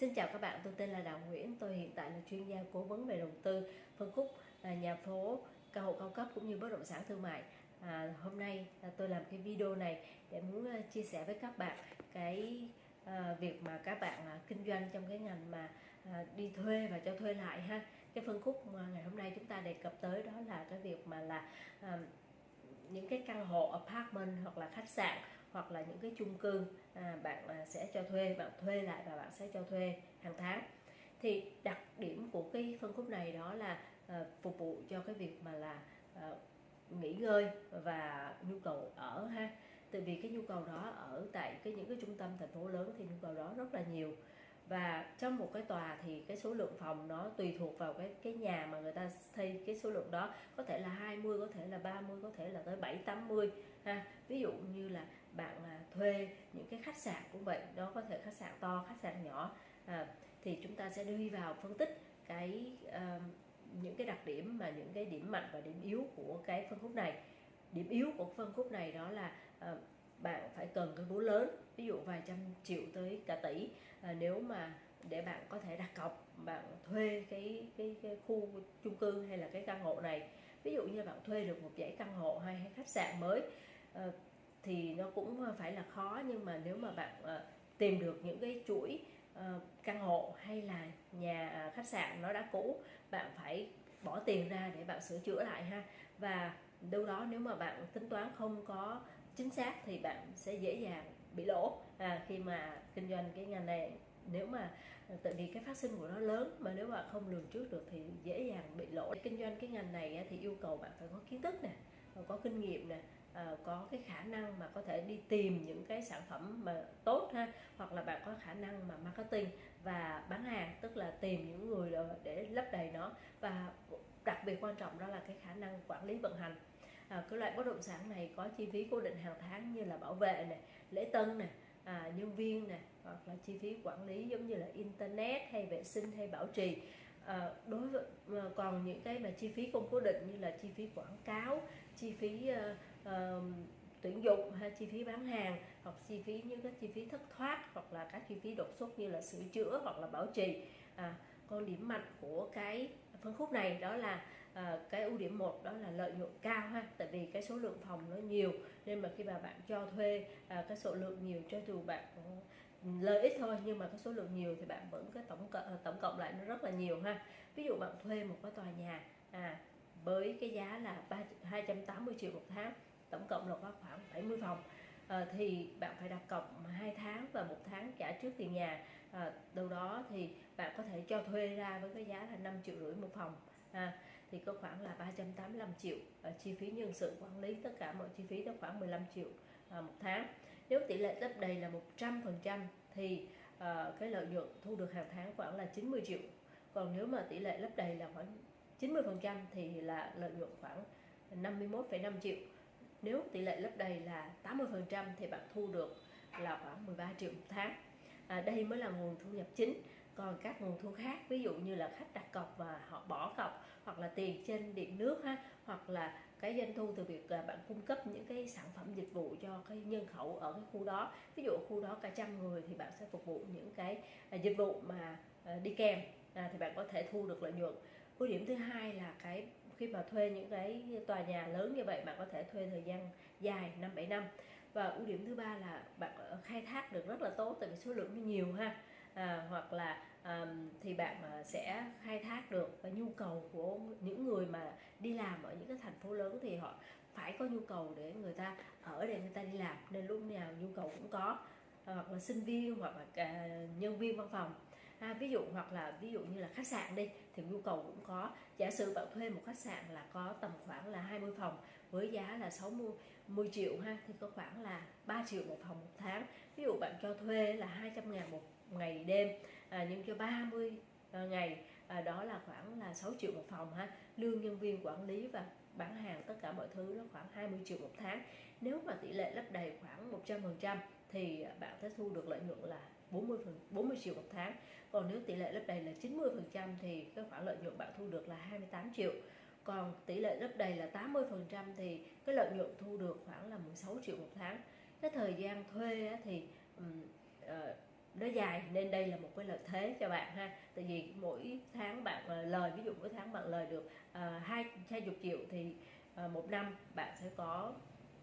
Xin chào các bạn, tôi tên là Đào Nguyễn, tôi hiện tại là chuyên gia cố vấn về đầu tư, phân khúc à, nhà phố, căn hộ cao cấp cũng như bất động sản thương mại. À, hôm nay à, tôi làm cái video này để muốn à, chia sẻ với các bạn cái à, việc mà các bạn à, kinh doanh trong cái ngành mà à, đi thuê và cho thuê lại ha. Cái phân khúc mà ngày hôm nay chúng ta đề cập tới đó là cái việc mà là à, những cái căn hộ apartment hoặc là khách sạn hoặc là những cái chung cư à, bạn à, sẽ cho thuê bạn thuê lại và bạn sẽ cho thuê hàng tháng. Thì đặc điểm của cái phân khúc này đó là à, phục vụ cho cái việc mà là à, nghỉ ngơi và nhu cầu ở ha. Tại vì cái nhu cầu đó ở tại cái những cái trung tâm thành phố lớn thì nhu cầu đó rất là nhiều và trong một cái tòa thì cái số lượng phòng nó tùy thuộc vào cái cái nhà mà người ta xây cái số lượng đó. Có thể là 20 có thể là 30 có thể là tới 7 80 ha. Ví dụ như là bạn là thuê những cái khách sạn cũng vậy đó có thể khách sạn to khách sạn nhỏ à, thì chúng ta sẽ đi vào phân tích cái uh, những cái đặc điểm mà những cái điểm mạnh và điểm yếu của cái phân khúc này. Điểm yếu của phân khúc này đó là uh, bạn phải cần cái vốn lớn ví dụ vài trăm triệu tới cả tỷ. À, nếu mà để bạn có thể đặt cọc bạn thuê cái cái, cái khu chung cư hay là cái căn hộ này ví dụ như bạn thuê được một dãy căn hộ hay, hay khách sạn mới à, thì nó cũng phải là khó. Nhưng mà nếu mà bạn à, tìm được những cái chuỗi à, căn hộ hay là nhà à, khách sạn nó đã cũ bạn phải bỏ tiền ra để bạn sửa chữa lại ha. Và đâu đó nếu mà bạn tính toán không có chính xác thì bạn sẽ dễ dàng bị lỗ. À, khi mà kinh doanh cái ngành này nếu mà à, tại vì cái phát sinh của nó lớn mà nếu mà không lường trước được thì dễ dàng bị lỗ. Kinh doanh cái ngành này thì yêu cầu bạn phải có kiến thức nè có kinh nghiệm nè à, có cái khả năng mà có thể đi tìm những cái sản phẩm mà tốt ha hoặc là bạn có khả năng mà marketing và bán hàng tức là tìm những người để lấp đầy nó. Và đặc biệt quan trọng đó là cái khả năng quản lý vận hành à, cái loại bất động sản này có chi phí cố định hàng tháng như là bảo vệ này lễ tân này à, nhân viên này hoặc là chi phí quản lý giống như là internet hay vệ sinh hay bảo trì. À, đối với à, còn những cái mà chi phí không cố định như là chi phí quảng cáo chi phí à, à, tuyển dụng hay chi phí bán hàng hoặc chi phí những cái chi phí thất thoát hoặc là các chi phí đột xuất như là sửa chữa hoặc là bảo trì. À, còn điểm mạnh của cái phân khúc này đó là à, cái ưu điểm một đó là lợi nhuận cao ha tại vì cái số lượng phòng nó nhiều nên mà khi mà bạn cho thuê à, cái số lượng nhiều cho dù bạn lợi ích thôi nhưng mà cái số lượng nhiều thì bạn vẫn cái tổng cộng, ờ, tổng cộng lại nó rất là nhiều ha. Ví dụ bạn thuê một cái tòa nhà à, với cái giá là 3, 280 triệu một tháng tổng cộng là có khoảng 70 phòng à, thì bạn phải đặt cọc hai tháng và một tháng trả trước tiền nhà. À, đâu đó thì bạn có thể cho thuê ra với cái giá là 5 triệu rưỡi một phòng à, thì có khoảng là 385 triệu. À, chi phí nhân sự quản lý tất cả mọi chi phí đó khoảng 15 triệu à, một tháng. Nếu tỷ lệ lấp đầy là 100% thì à, cái lợi nhuận thu được hàng tháng khoảng là 90 triệu. Còn nếu mà tỷ lệ lấp đầy là khoảng 90% thì là lợi nhuận khoảng 51,5 triệu. Nếu tỷ lệ lấp đầy là 80% thì bạn thu được là khoảng 13 triệu một tháng. À, đây mới là nguồn thu nhập chính. Còn các nguồn thu khác ví dụ như là khách đặt cọc và họ bỏ cọc hoặc là tiền trên điện nước ha hoặc là cái doanh thu từ việc bạn cung cấp những cái sản phẩm dịch vụ cho cái nhân khẩu ở cái khu đó. Ví dụ khu đó cả trăm người thì bạn sẽ phục vụ những cái à, dịch vụ mà à, đi kèm à, thì bạn có thể thu được lợi nhuận. Ưu điểm thứ hai là cái khi mà thuê những cái tòa nhà lớn như vậy bạn có thể thuê thời gian dài năm bảy năm. Và ưu điểm thứ ba là bạn khai thác được rất là tốt tại vì số lượng nó nhiều ha à, hoặc là à, thì bạn sẽ khai thác được và nhu cầu của những người mà đi làm ở những cái thành phố lớn thì họ phải có nhu cầu để người ta ở để người ta đi làm. Nên lúc nào nhu cầu cũng có ờ, hoặc là sinh viên hoặc là ờ, nhân viên văn phòng ha, ví dụ hoặc là ví dụ như là khách sạn đi thì nhu cầu cũng có. Giả sử bạn thuê một khách sạn là có tầm khoảng là 20 phòng với giá là 60 10 triệu ha thì có khoảng là 3 triệu một phòng một tháng. Ví dụ bạn cho thuê là 200 ngàn một ngày đêm à, nhưng cho 30 à, ngày à, đó là khoảng là 6 triệu một phòng ha. Lương nhân viên quản lý và bán hàng tất cả mọi thứ nó khoảng 20 triệu một tháng. Nếu mà tỷ lệ lấp đầy khoảng 100 phần trăm thì bạn sẽ thu được lợi nhuận là 40 phần 40 triệu một tháng. Còn nếu tỷ lệ lấp đầy là 90 phần trăm thì cái khoản lợi nhuận bạn thu được là 28 triệu. Còn tỷ lệ lấp đầy là 80 phần trăm thì cái lợi nhuận thu được khoảng là 16 triệu một tháng. Cái thời gian thuê thì ờ, nó dài, nên đây là một cái lợi thế cho bạn ha. Tại vì mỗi tháng bạn ờ, lời, ví dụ mỗi tháng bạn lời được ờ, hai hai chục triệu thì một năm bạn sẽ có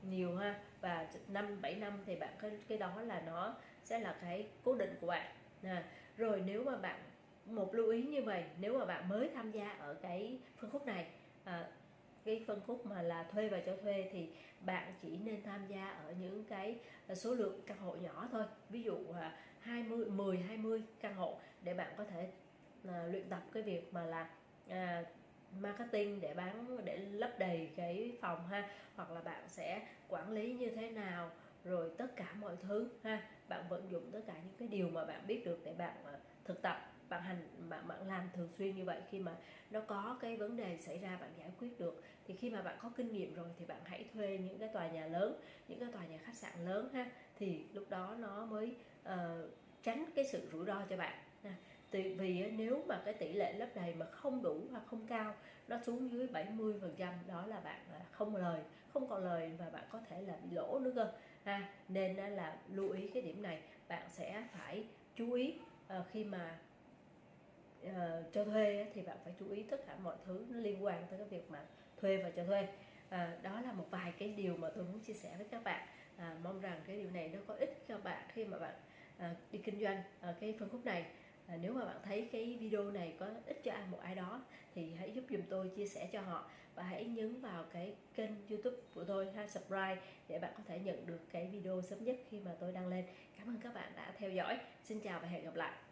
nhiều ha. Và năm bảy năm thì bạn cái cái đó là nó sẽ là cái cố định của bạn. À, rồi nếu mà bạn một lưu ý như vậy nếu mà bạn mới tham gia ở cái phân khúc này à, cái phân khúc mà là thuê và cho thuê thì bạn chỉ nên tham gia ở những cái à, số lượng căn hộ nhỏ thôi. Ví dụ 20 10 20 căn hộ để bạn có thể à, luyện tập cái việc mà là à, marketing để bán để lấp đầy cái phòng ha. Hoặc là bạn sẽ quản lý như thế nào rồi tất cả mọi thứ ha. Bạn vận dụng tất cả những cái điều mà bạn biết được để bạn ờ, thực tập bạn hành bạn bạn làm thường xuyên như vậy. Khi mà nó có cái vấn đề xảy ra bạn giải quyết được thì khi mà bạn có kinh nghiệm rồi thì bạn hãy thuê những cái tòa nhà lớn những cái tòa nhà khách sạn lớn ha. Thì lúc đó nó mới uh, tránh cái sự rủi ro cho bạn Tại vì nếu mà cái tỷ lệ lấp đầy mà không đủ hoặc không cao nó xuống dưới 70 phần trăm đó là bạn à, không lời không còn lời và bạn có thể là bị lỗ nữa cơ. Ha nên là lưu ý cái điểm này bạn sẽ phải chú ý ờ, khi mà uh, cho thuê thì bạn phải chú ý tất cả mọi thứ liên quan tới cái việc mà thuê và cho thuê. À, đó là một vài cái điều mà tôi muốn chia sẻ với các bạn. À, mong rằng cái điều này nó có ích cho bạn khi mà bạn à, đi kinh doanh ở cái phân khúc này à, nếu mà bạn thấy cái video này có ích cho ai một ai đó thì hãy giúp dùm tôi chia sẻ cho họ. Và hãy nhấn vào cái kênh youtube của tôi ha subscribe để bạn có thể nhận được cái video sớm nhất khi mà tôi đăng lên. Cảm ơn các bạn đã theo dõi. Xin chào và hẹn gặp lại.